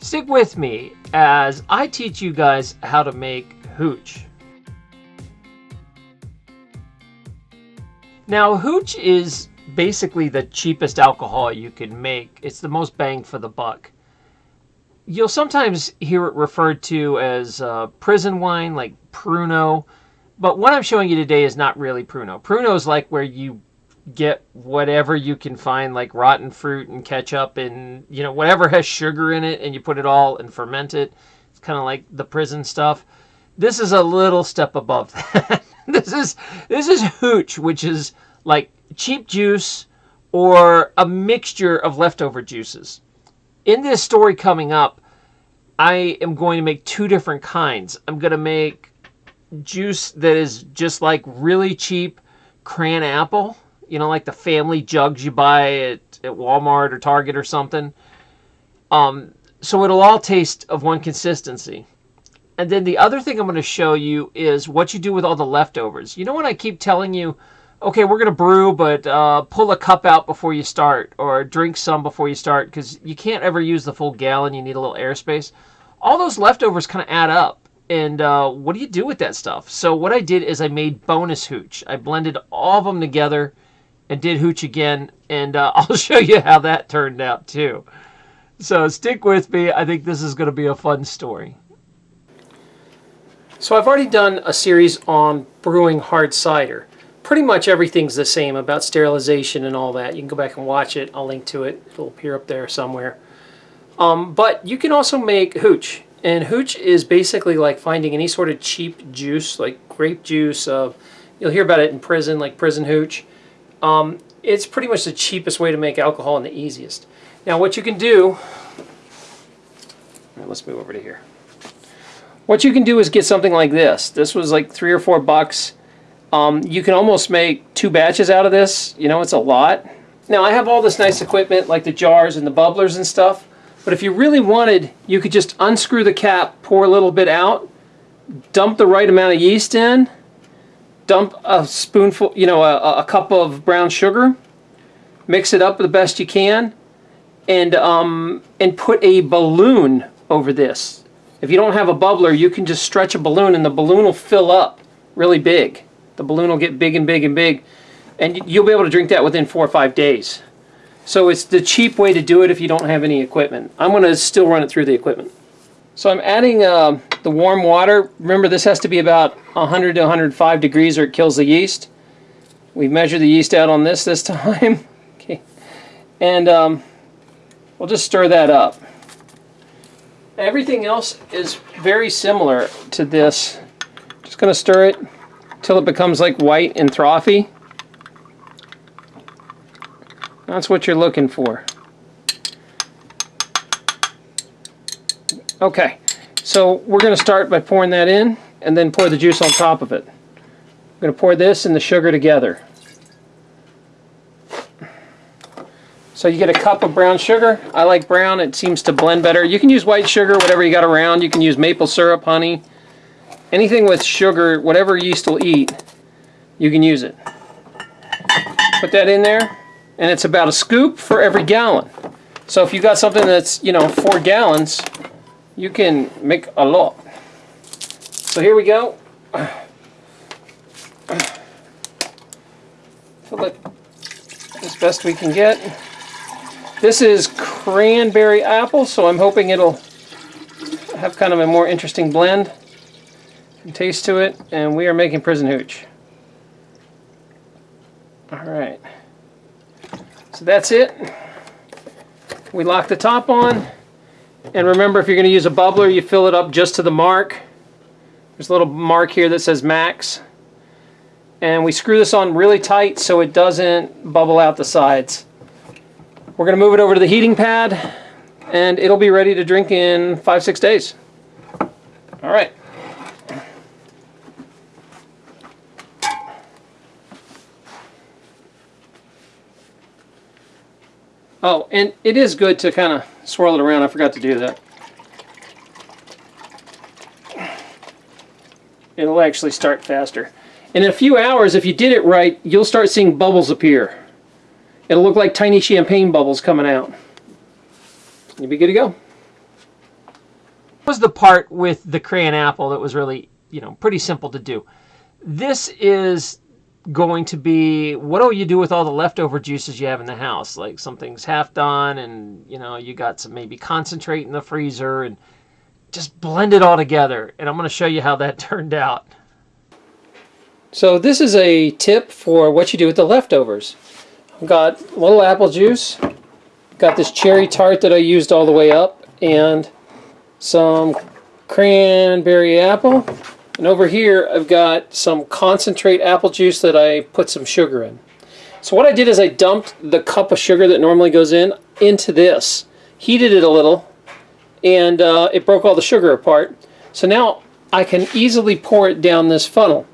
Stick with me as I teach you guys how to make hooch. Now, hooch is basically the cheapest alcohol you can make. It's the most bang for the buck. You'll sometimes hear it referred to as uh, prison wine, like Pruno, but what I'm showing you today is not really Pruno. Pruno is like where you get whatever you can find, like rotten fruit and ketchup and, you know, whatever has sugar in it, and you put it all and ferment it. It's kind of like the prison stuff. This is a little step above that. this is this is hooch, which is like cheap juice or a mixture of leftover juices. In this story coming up, I am going to make two different kinds. I'm going to make juice that is just like really cheap cran apple, you know, like the family jugs you buy at, at Walmart or Target or something. Um, so it'll all taste of one consistency. And then the other thing I'm going to show you is what you do with all the leftovers. You know when I keep telling you, okay, we're going to brew, but uh, pull a cup out before you start or drink some before you start because you can't ever use the full gallon. You need a little airspace. All those leftovers kind of add up. And uh, what do you do with that stuff? So what I did is I made bonus hooch. I blended all of them together and did hooch again. And uh, I'll show you how that turned out too. So stick with me. I think this is going to be a fun story. So I've already done a series on brewing hard cider. Pretty much everything's the same about sterilization and all that. You can go back and watch it. I'll link to it. It'll appear up there somewhere. Um, but you can also make hooch. And hooch is basically like finding any sort of cheap juice, like grape juice. Uh, you'll hear about it in prison, like prison hooch. Um, it's pretty much the cheapest way to make alcohol and the easiest. Now what you can do, let's move over to here. What you can do is get something like this. This was like three or four bucks. Um, you can almost make two batches out of this. You know, it's a lot. Now I have all this nice equipment like the jars and the bubblers and stuff. But if you really wanted, you could just unscrew the cap, pour a little bit out, dump the right amount of yeast in, dump a spoonful, you know, a, a cup of brown sugar, mix it up the best you can, and um, and put a balloon over this. If you don't have a bubbler, you can just stretch a balloon and the balloon will fill up really big. The balloon will get big and big and big and you'll be able to drink that within four or five days. So it's the cheap way to do it if you don't have any equipment. I'm going to still run it through the equipment. So I'm adding uh, the warm water. Remember this has to be about 100 to 105 degrees or it kills the yeast. We measured the yeast out on this this time. okay. And um, we'll just stir that up. Everything else is very similar to this. Just going to stir it till it becomes like white and frothy. That's what you're looking for. Okay, so we're going to start by pouring that in and then pour the juice on top of it. I'm going to pour this and the sugar together. So you get a cup of brown sugar. I like brown. It seems to blend better. You can use white sugar, whatever you got around. You can use maple syrup, honey. Anything with sugar, whatever yeast will eat, you can use it. Put that in there, and it's about a scoop for every gallon. So if you got something that's, you know, four gallons, you can make a lot. So here we go. Fill it as best we can get. This is cranberry apple, so I'm hoping it'll have kind of a more interesting blend and taste to it. And we are making prison hooch. Alright. So that's it. We lock the top on. And remember, if you're going to use a bubbler, you fill it up just to the mark. There's a little mark here that says max. And we screw this on really tight so it doesn't bubble out the sides. We're going to move it over to the heating pad and it'll be ready to drink in five, six days. All right. Oh, and it is good to kind of swirl it around. I forgot to do that. It'll actually start faster. In a few hours, if you did it right, you'll start seeing bubbles appear. It'll look like tiny champagne bubbles coming out. You'll be good to go. was the part with the cran apple that was really, you know, pretty simple to do. This is going to be what do you do with all the leftover juices you have in the house? Like something's half done and, you know, you got some maybe concentrate in the freezer and just blend it all together. And I'm going to show you how that turned out. So this is a tip for what you do with the leftovers. I've got a little apple juice, got this cherry tart that I used all the way up, and some cranberry apple. And over here I've got some concentrate apple juice that I put some sugar in. So what I did is I dumped the cup of sugar that normally goes in into this, heated it a little, and uh, it broke all the sugar apart. So now I can easily pour it down this funnel.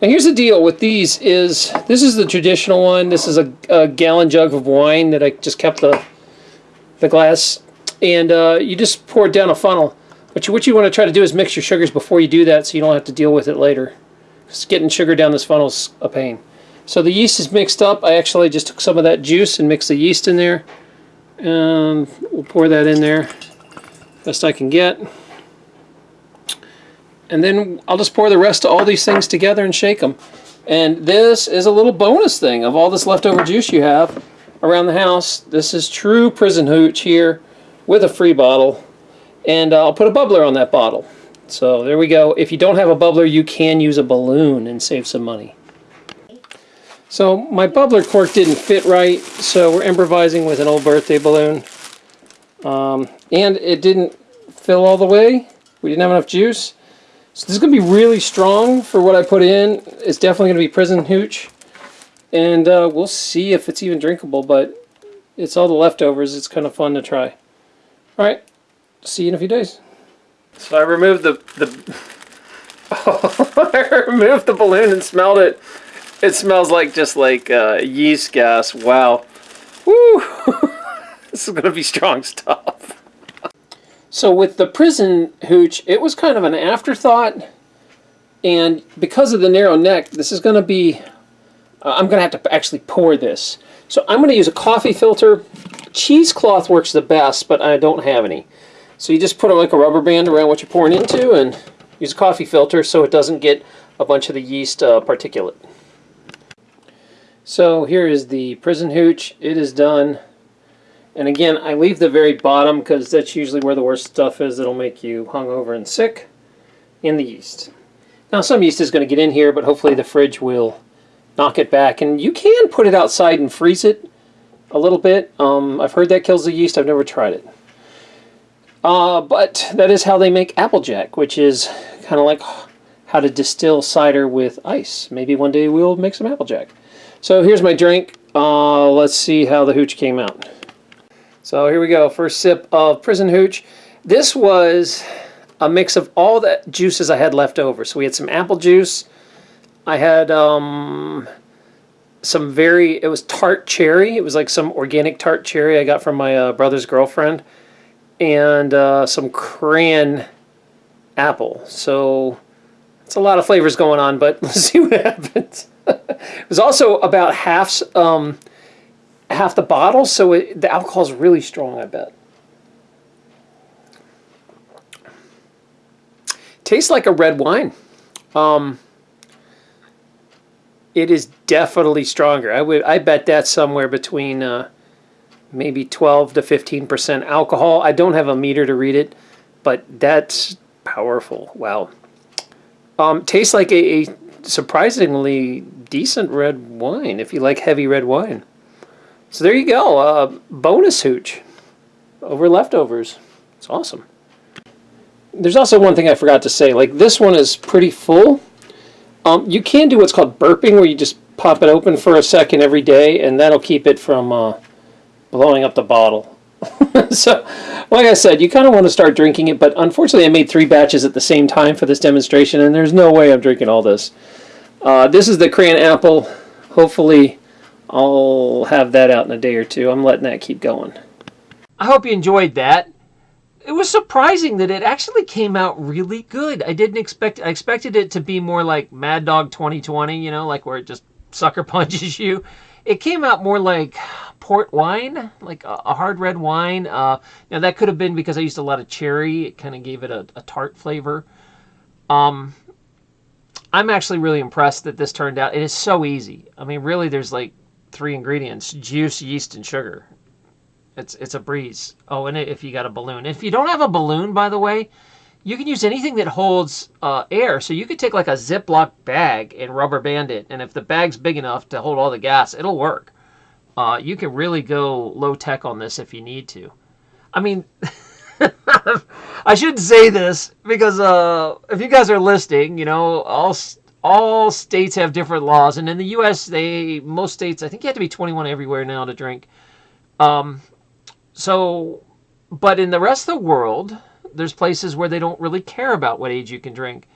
Now here's the deal with these is, this is the traditional one. This is a, a gallon jug of wine that I just kept the, the glass. And uh, you just pour it down a funnel. But what you want to try to do is mix your sugars before you do that so you don't have to deal with it later. Because getting sugar down this funnel is a pain. So the yeast is mixed up. I actually just took some of that juice and mixed the yeast in there. And we'll pour that in there best I can get. And then I'll just pour the rest of all these things together and shake them. And this is a little bonus thing of all this leftover juice you have around the house. This is true prison hooch here with a free bottle. And uh, I'll put a bubbler on that bottle. So there we go. If you don't have a bubbler, you can use a balloon and save some money. So my bubbler cork didn't fit right, so we're improvising with an old birthday balloon. Um, and it didn't fill all the way. We didn't have enough juice. So this is going to be really strong for what I put in. It's definitely going to be prison hooch. And uh, we'll see if it's even drinkable, but it's all the leftovers. It's kind of fun to try. Alright, see you in a few days. So I removed the... the I removed the balloon and smelled it. It smells like just like uh, yeast gas. Wow. Woo! this is going to be strong stuff. So with the prison hooch, it was kind of an afterthought. And because of the narrow neck, this is going to be, uh, I'm going to have to actually pour this. So I'm going to use a coffee filter. Cheesecloth works the best, but I don't have any. So you just put like a rubber band around what you're pouring into and use a coffee filter so it doesn't get a bunch of the yeast uh, particulate. So here is the prison hooch. It is done. And again, I leave the very bottom because that's usually where the worst stuff is that'll make you hungover and sick in the yeast. Now some yeast is going to get in here, but hopefully the fridge will knock it back. And you can put it outside and freeze it a little bit. Um, I've heard that kills the yeast. I've never tried it. Uh, but that is how they make Applejack, which is kind of like how to distill cider with ice. Maybe one day we'll make some Applejack. So here's my drink. Uh, let's see how the hooch came out. So here we go, first sip of Prison Hooch. This was a mix of all the juices I had left over. So we had some apple juice. I had um, some very, it was tart cherry. It was like some organic tart cherry I got from my uh, brother's girlfriend. And uh, some cran apple. So it's a lot of flavors going on, but let's see what happens. it was also about half um, half the bottle, so it, the alcohol is really strong, I bet. Tastes like a red wine. Um, it is definitely stronger. I would, I bet that's somewhere between uh, maybe 12 to 15 percent alcohol. I don't have a meter to read it, but that's powerful. Wow. Um, tastes like a, a surprisingly decent red wine if you like heavy red wine. So there you go, uh, bonus hooch over leftovers. It's awesome. There's also one thing I forgot to say. Like this one is pretty full. Um, you can do what's called burping, where you just pop it open for a second every day, and that'll keep it from uh, blowing up the bottle. so, like I said, you kind of want to start drinking it, but unfortunately I made three batches at the same time for this demonstration, and there's no way I'm drinking all this. Uh, this is the cran apple. Hopefully I'll have that out in a day or two. I'm letting that keep going. I hope you enjoyed that. It was surprising that it actually came out really good. I didn't expect I expected it to be more like Mad Dog 2020, you know, like where it just sucker punches you. It came out more like port wine, like a, a hard red wine. Uh, now that could have been because I used a lot of cherry. It kind of gave it a, a tart flavor. Um, I'm actually really impressed that this turned out. It is so easy. I mean, really, there's like three ingredients: juice, yeast, and sugar. It's it's a breeze. Oh, and if you got a balloon, if you don't have a balloon, by the way, you can use anything that holds uh, air. So you could take like a Ziploc bag and rubber band it, and if the bag's big enough to hold all the gas, it'll work. Uh, you can really go low tech on this if you need to. I mean, I should say this because uh, if you guys are listening, you know, all all states have different laws, and in the U.S., they most states, I think you have to be 21 everywhere now to drink. Um, so, but in the rest of the world, there's places where they don't really care about what age you can drink.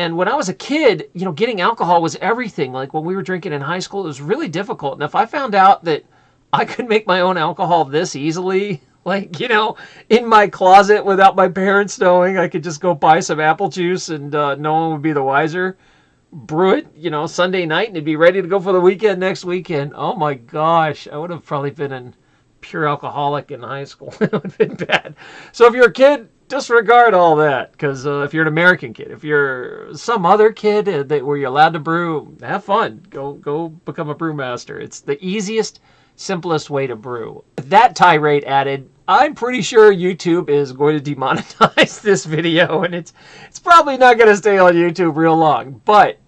And when I was a kid, you know, getting alcohol was everything. Like when we were drinking in high school, it was really difficult. And if I found out that I could make my own alcohol this easily, like, you know, in my closet without my parents knowing, I could just go buy some apple juice and uh, no one would be the wiser. Brew it, you know, Sunday night and it'd be ready to go for the weekend next weekend. Oh my gosh, I would have probably been in pure alcoholic in high school. it would have been bad. So if you're a kid, disregard all that because uh, if you're an American kid, if you're some other kid uh, that where you're allowed to brew, have fun. Go go become a brewmaster. It's the easiest, simplest way to brew. That tirade added, I'm pretty sure YouTube is going to demonetize this video, and it's it's probably not going to stay on YouTube real long, but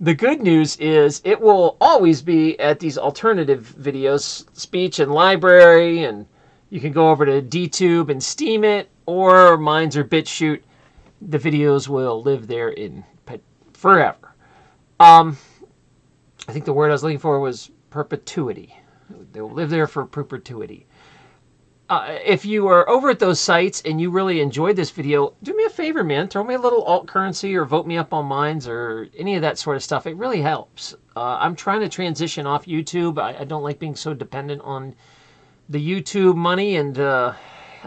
the good news is it will always be at these alternative videos, speech and LBRY, and you can go over to DTube and Steemit, or Minds or BitChute. The videos will live there in forever. Um, I think the word I was looking for was perpetuity. They will live there for perpetuity uh, if you are over at those sites and you really enjoyed this video, do me a favor, man. Throw me a little alt currency or vote me up on Minds or any of that sort of stuff. It really helps. Uh, I'm trying to transition off YouTube. I, I, don't like being so dependent on the YouTube money, and uh,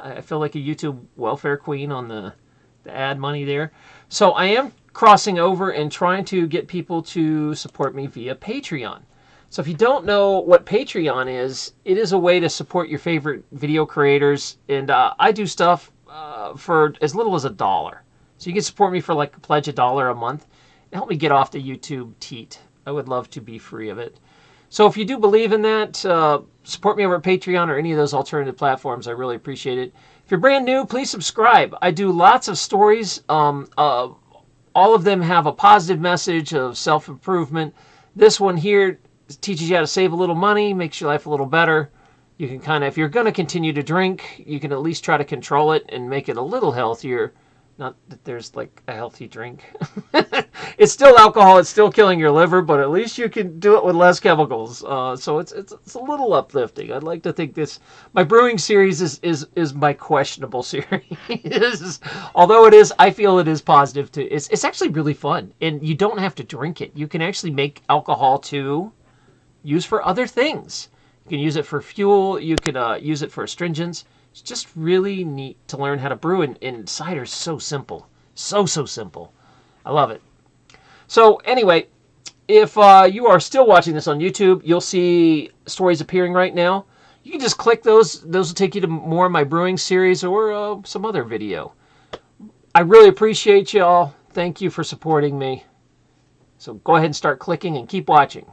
I feel like a YouTube welfare queen on the, the ad money there. So I am crossing over and trying to get people to support me via Patreon. So if you don't know what Patreon is, it is a way to support your favorite video creators. And uh, I do stuff uh, for as little as a dollar. So you can support me for like a pledge a dollar a month and help me get off the YouTube teat. I would love to be free of it. So if you do believe in that, uh, support me over at Patreon or any of those alternative platforms. I really appreciate it. If you're brand new, please subscribe. I do lots of stories. Um, uh, all of them have a positive message of self-improvement. This one here teaches you how to save a little money, makes your life a little better. You can kind of, if you're going to continue to drink, you can at least try to control it and make it a little healthier. Not that there's like a healthy drink. it's still alcohol. It's still killing your liver, but at least you can do it with less chemicals. Uh, so it's, it's it's a little uplifting. I'd like to think this my brewing series is is is my questionable series. Although it is, I feel it is positive too. It's it's actually really fun, and you don't have to drink it. You can actually make alcohol to use for other things. You can use it for fuel. You can uh, use it for astringents. It's just really neat to learn how to brew, and, and cider's so simple. So, so simple. I love it. So anyway, if uh, you are still watching this on YouTube, you'll see stories appearing right now. You can just click those. Those will take you to more of my brewing series or uh, some other video. I really appreciate y'all. Thank you for supporting me. So go ahead and start clicking and keep watching.